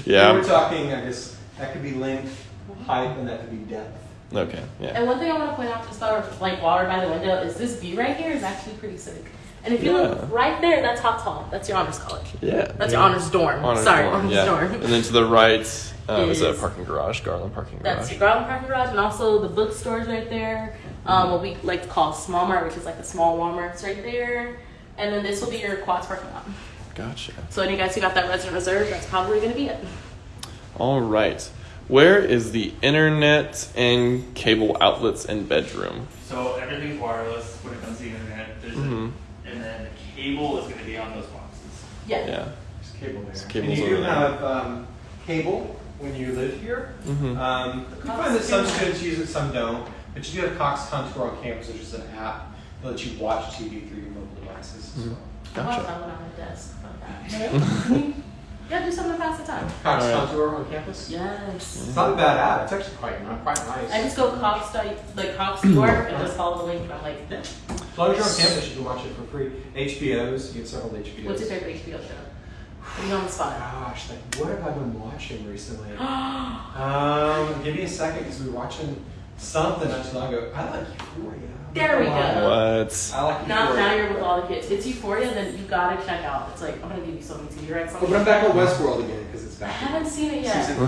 yeah. We're talking, I guess, that could be length, height, and that could be depth. Okay. Yeah. And one thing I want to point out just about like water by the window is this view right here is actually pretty sick. And if you Yeah. look right there, that's Hotz Hall. That's your honors college. Yeah. That's your honors dorm. Honors Sorry, dorm, honors yeah. dorm. And then to the right um, is, a parking garage, Garland parking garage. That's your Garland parking garage, and also the bookstores right there. Um, what we like to call small mart, which is like the small Walmart's right there. And then this will be your quads parking lot. Gotcha. So any guys who got that resident reserve, that's probably gonna be it. All right. Where is the internet and cable outlets and bedroom? So everything's wireless when it comes to the internet. There's Mhm. a, and then the cable is going to be on those boxes. Yeah. Yeah. There's cable there. Some cables and you do there. have um, cable when you live here. Mhm. Um, you find that some students use it, some don't. But you do have Cox Contour on campus, which is an app that lets you watch TV through your mobile devices as well. I watch Gotcha. that one on my desk. Fuck that. yeah, do something to pass the time. Cox Alright. Contour on campus. Yes. It's not a bad app. It's actually quite quite nice. I just go Cox dot- like Cox New York and just follow the link. And I'm like, As long as you're on campus, you can watch it for free. HBOs, you get several HBOs. what's your favorite HBO show? Put me on the spot. Gosh, like, what have I been watching recently? um, give me a second because we were watching something not too long ago. I like Euphoria. There we go. What? I like Now, now you're with all the kids. It's Euphoria, then you gotta check out. It's like I'm gonna give you so many TV rights. Oh, but I'm back on Westworld again because it's back. I haven't seen it yet. Season four.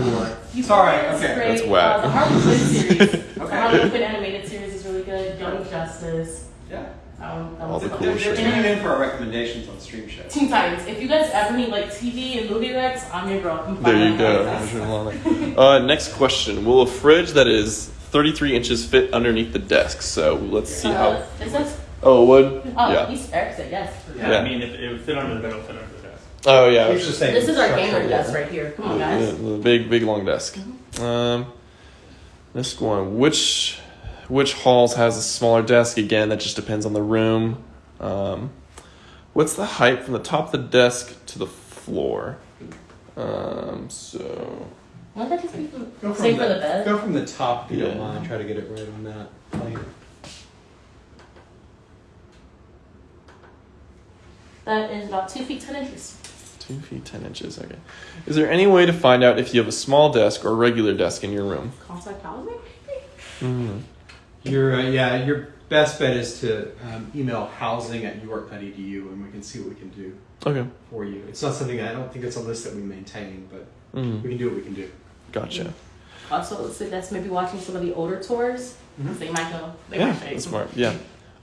Euphoria Sorry, is okay. great. That's whack. Uh, the Harley Quinn series. The Okay. Harley Quinn animated series is really good. Young Justice. Yeah. Um, All the cool They're, shit. they're tuning in for our recommendations on Stream Show. Teen Titans. If you guys ever need like TV and movie recs, I'm your girl. I'm There you go. Uh, next question: Will a fridge that is 33 inches fit underneath the desk? So let's see how. Uh, it says, Oh, it would. oh, Yeah. he's Eric said yes. Yeah, Yeah. I mean, if it would fit under the bed, it'll fit under the desk. Oh yeah. He's just saying This is our structure, gamer desk right here. Come on, The, guys. the big, big long desk. Um, next one. Which which halls has a smaller desk? Again, that just depends on the room. Um, what's the height from the top of the desk to the floor? Um, so Won't that just be from, Go from same the, for the bed? Go from the top if you don't mind. Try to get it right on that plane. That is about two feet ten inches. two feet ten inches. Okay. Is there any way to find out if you have a small desk or a regular desk in your room? Contact housing? Mm. Your uh, yeah, your best bet is to um, email housing at uark.edu and we can see what we can do Okay. for you. It's not something I don't think it's a list that we maintain, but Mm. we can do what we can do. Gotcha. Also, let's say that's maybe watching some of the older tours. Mm-hmm. They might know. They Yeah, might say. that's smart. Yeah.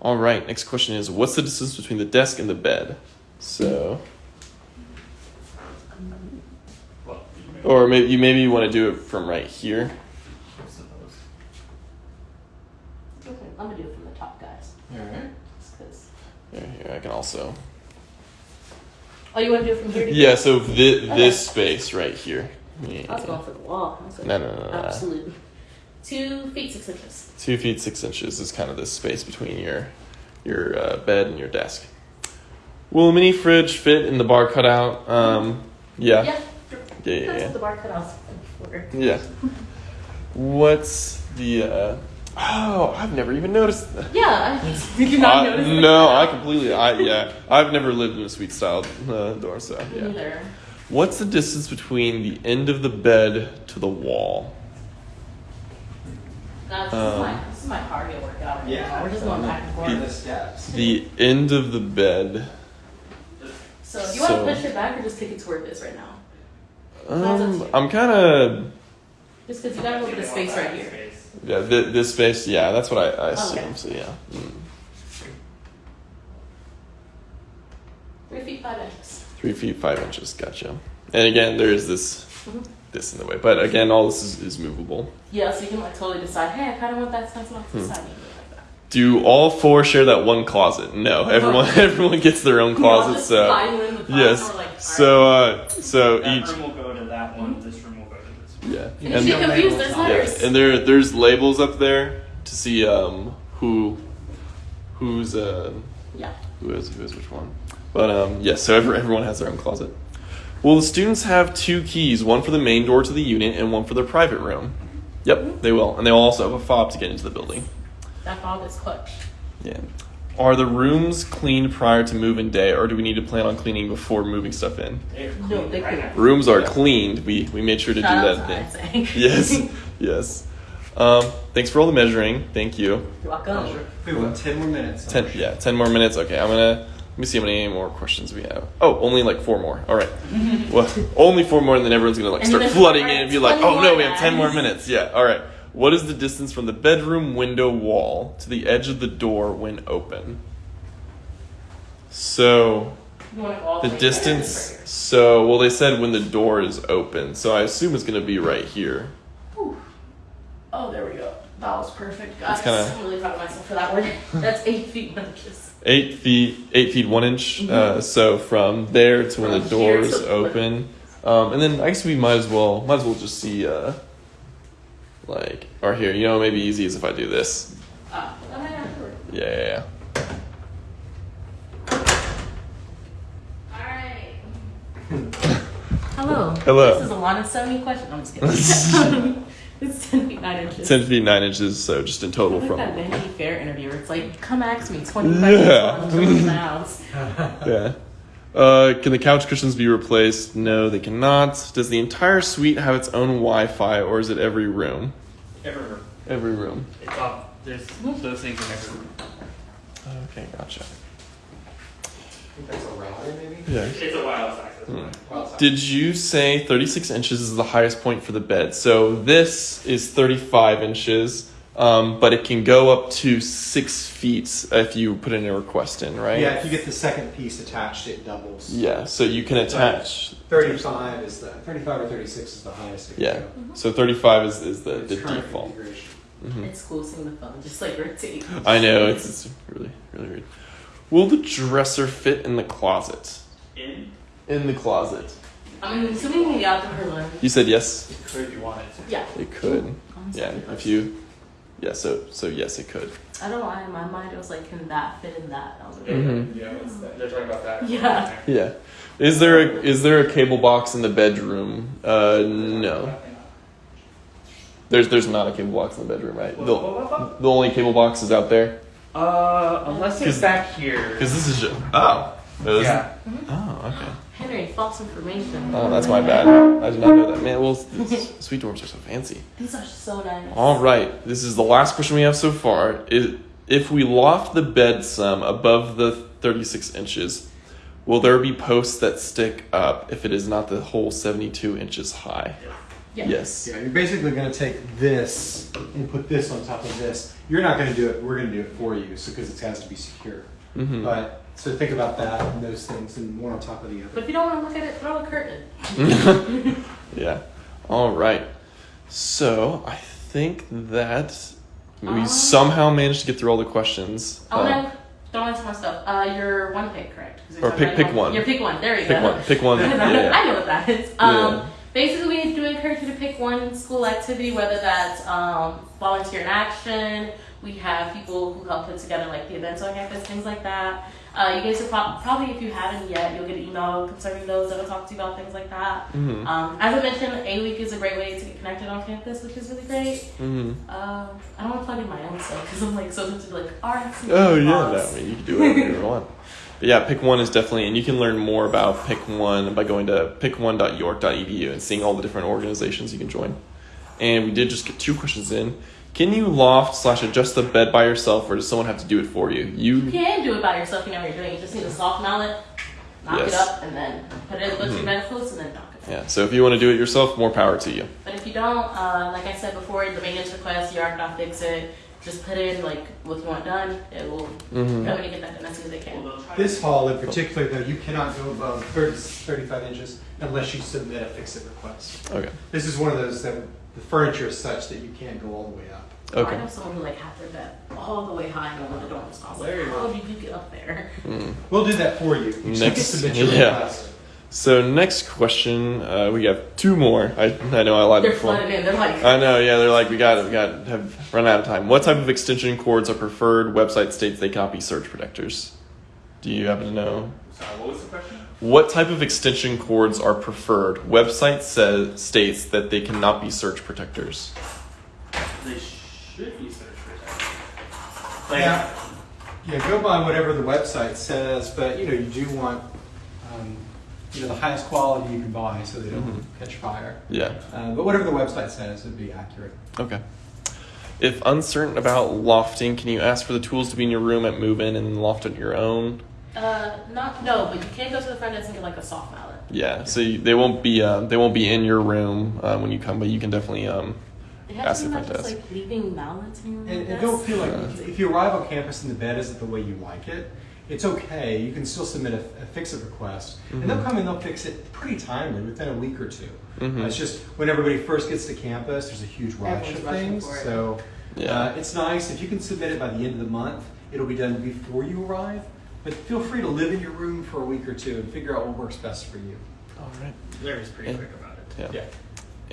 All right. Next question is: What's the distance between the desk and the bed? So, Well, you may- or maybe you maybe you want to do it from right here. I suppose. Okay, I'm gonna do it from the top, guys. All right. Just 'cause- Here, here I can also. Oh, you want to do it from here to Yeah. So thi- this space right here. Yeah. I was going for the wall. I was like, No, no, no, no. Absolutely. Two feet six inches. Two feet six inches is kind of the space between your your uh, bed and your desk. Will a mini fridge fit in the bar cutout? Um, yeah. Yeah. Yeah, yeah, That's yeah. what the bar cutouts for. Yeah. What's the? Uh, oh, I've never even noticed that. Yeah, I, did you not I- notice? no, I completely. I yeah. I've never lived in a suite style uh, door, so yeah. neither. What's the distance between the end of the bed to the wall? No, this, Um, is my, this is my cardio workout. Yeah, we're just going back and On the forth. steps. The end of the bed. So, do you want So- to push it back or just take it toward this right now? Um, I'm kind of Just because you got a little bit of space right here. Space. yeah. Th- this space, yeah. That's what I, I assume. Okay. So yeah. Mm. Three feet five inches. Three feet five inches. Gotcha. And again, there is this Mhm. this in the way, but again, all this is, is movable. Yeah, so you can like totally decide. Hey, I kind of want that stencil off to Hmm. side. Do it like that. Do all four share that one closet? No, everyone everyone gets their own closet. So slide in the closet yes, like, so uh, so That each room will go to that one. This room will go to this one. yeah, And and if you get confused, there's yeah, and there there's labels up there to see um who who's uh Yeah. who is who is which one. But um yes, so every, everyone has their own closet. Will the students have two keys, one for the main door to the unit and one for their private room? Yep, they will, and they will also have a fob to get into the building. That fob is clutch. Yeah. Are the rooms cleaned prior to move-in day, or do we need to plan on cleaning before moving stuff in? No, they right could. now. Rooms are cleaned. We we made sure to Shout do that to thing. ISA. Yes, yes. Um, thanks for all the measuring. Thank you. You're welcome. We have ten more minutes. Ten, yeah, ten more minutes. Okay, I'm gonna let me see how many more questions we have. Oh, only like four more. All right. well, only four more, and then everyone's gonna like start flooding in and be like, "Oh no, we have ten more minutes." Yeah. All right. What is the distance from the bedroom window wall to the edge of the door when open? So You want to go all the distance. So well, they said when the door is open. So I assume it's gonna be right here. Ooh. Oh, there we go. That was perfect, guys. kinda- I'm really proud of myself for that one. That's eight feet inches. Eight feet, eight feet one inch. Uh, so from there to when the Mm-hmm. Doors open, um, and then I guess we might as well, might as well just see, uh, like, or here, you know, maybe easy is if I do this. That might not work. Yeah, yeah, yeah. Alright. Hello. Hello. This is a lot of 70 questions. I'm just kidding. it's 10 feet 9 inches. Ten feet nine inches. So just in total from at that Vanity Fair interview where it's like, come ask me 25 Yeah. minutes long, house. yeah. Uh, can the couch cushions be replaced? No, they cannot. Does the entire suite have its own Wi-Fi, or is it every room? Every room. Every room. It's all there's those things in every room. Okay, gotcha. I think that's a router, maybe? Yeah. It's a wireless access Hmm. point. Well, it's- Did you say 36 inches is the highest point for the bed? So this is 35 inches, um, but it can go up to six feet if you put in a request in, right? Yeah, if you get the second piece attached, it doubles. Yeah, so you can attach. 35 is the 35 or 36 is the highest. it can Yeah, go. so 35 is, is the, It's the default. configuration. Mhm. It's cool seeing the phone just like rotate. I know, it's, it's really, really weird. Will the dresser fit in the closet? In In the closet. I'm assuming we the outdoor one. You said yes? it could if you want it. Yeah. It could. I'm Yeah, assuming if you. Yeah, so so yes, it could. I don't know why in my mind it was like, can that fit in that? I was like, Mhm. Yeah, that? they're talking about that. Yeah. Yeah. Is there a is there a cable box in the bedroom? Uh, no. There's there's not a cable box in the bedroom, right? The, the only cable box is out there. Uh, unless 'Cause- it's back here. Because this is just oh. It was- Yeah. Oh, okay. Henry, false information. Oh, that's my bad. I did not know that. Man, well, sweet dorms are so fancy. These are so nice. All right, this is the last question we have so far. I- If we loft the bed some above the 36 inches, will there be posts that stick up if it is not the whole 72 inches high? Yeah. Yes. Yeah, you're basically going to take this and put this on top of this. You're not going to do it. We're going to do it for you, so because it has to be secure. Mhm. But so think about that and those things, and one on top of the other. But other. if you don't want to look at it, throw a curtain. yeah. All right. So I think that we Um, somehow managed to get through all the questions. I Uh, want to throw in some more stuff. Uh, your one pick, correct? Or pick- pick your- one. Your pick one. There you pick go. one. Pick one. Yeah. yeah. I know what that is. Um, Yeah. Basically, we do encourage you to pick one school activity, whether that's um, volunteer in action. We have people who help put together like the events on campus, things like that. Uh, you guys will prob- probably, if you haven't yet, you'll get an email concerning those that will talk to you about things like that. Mhm. Um, as I mentioned, A Week is a great way to get connected on campus, which is really great. Mhm. Um, I don't want to plug in my own stuff because I'm like so into like arts. Oh yeah, no, I you can do whatever you want. But yeah, pick one is definitely, and you can learn more about pick one by going to pick1.uark.edu and seeing all the different organizations you can join. And we did just get two questions in. Can you loft slash adjust the bed by yourself, or does someone have to do it for you? You You can do it by yourself. You know what you're doing. You just need a soft mallet, knock it up, and then put it with Mhm. your bedclothes, and then knock it. yeah. So if you want to do it yourself, more power to you. But if you don't, uh, like I said before, the maintenance request, Yark not fix it. Just put in like what you want done. It will. Mm-hmm. They're get that done as soon as they can. Well, This hall in particular, though, you cannot go above 30, 35 inches unless you submit a fix-it request. Okay. This is one of those that the furniture is such that you can't go all the way up. Okay. I know someone who like had their bed all the way high and when the door was closed. There you Like, go. how did you get up there? Mm. We'll do that for you. You just Next- submit your yeah. request. So next question, uh, we have two more. I I know I lied They're before. flooded in. They're like. I know, yeah, they're like, we got it, we got it, have run out of time. What type of extension cords are preferred? Website states they cannot be surge protectors. Do you happen to know? Sorry, what was the question? What type of extension cords are preferred? Website says states that they cannot be surge protectors. They should be search protected. Like, Yeah. Yeah, go by whatever the website says, but you know, you do want um, you know the highest quality you can buy so they don't Mhm. catch fire. Yeah. Uh, but whatever the website says would be accurate. Okay. If uncertain about lofting, can you ask for the tools to be in your room at move in and loft on your own? Uh, not no, but you can go to the front desk and get like a soft mallet. Yeah. So you, they won't be uh, they won't be in your room uh, when you come, but you can definitely um, It Ask the be front just like leaving mallets in your And, and don't feel like Yeah. if you arrive on campus and the bed isn't the way you like it, it's okay. You can still submit a, a fix-it request, and they'll come and they'll fix it pretty timely within a week or 2 Mhm. Uh, it's just when everybody first gets to campus, there's a huge rush Everyone's of things. it. So Yeah. uh, it's nice if you can submit it by the end of the month. It'll be done before you arrive. But feel free to live in your room for a week or two and figure out what works best for you. All right. Larry's pretty Yeah. quick about it. Yeah.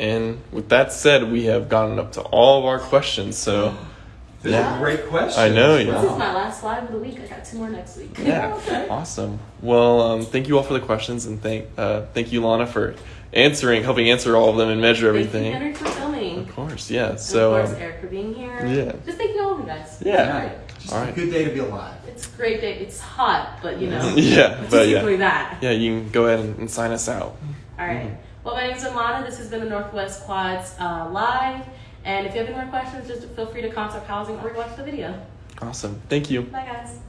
And with that said, we have gotten up to all of our questions. So, Those Yeah. are great questions. I know, yeah. This is my last slide of the week. I got two more next week. yeah, Okay. awesome. Well, um, thank you all for the questions, and thank uh, thank you, Lana, for answering, helping answer all of them and measure Thank you, everything. Henry, for filming. Of course, yeah. And So, of course, um, Eric for being here. yeah. Just thank you all of you guys. Yeah. It's Just All a good day to be alive. It's a great day. It's hot, but you know. yeah, but yeah, that. yeah, you can go ahead and, and sign us out. All right. Well, my name is Alana. This has been the Northwest Quads uh, live. And if you have any more questions, just feel free to contact housing or watch the video. Awesome. Thank you. Bye, guys.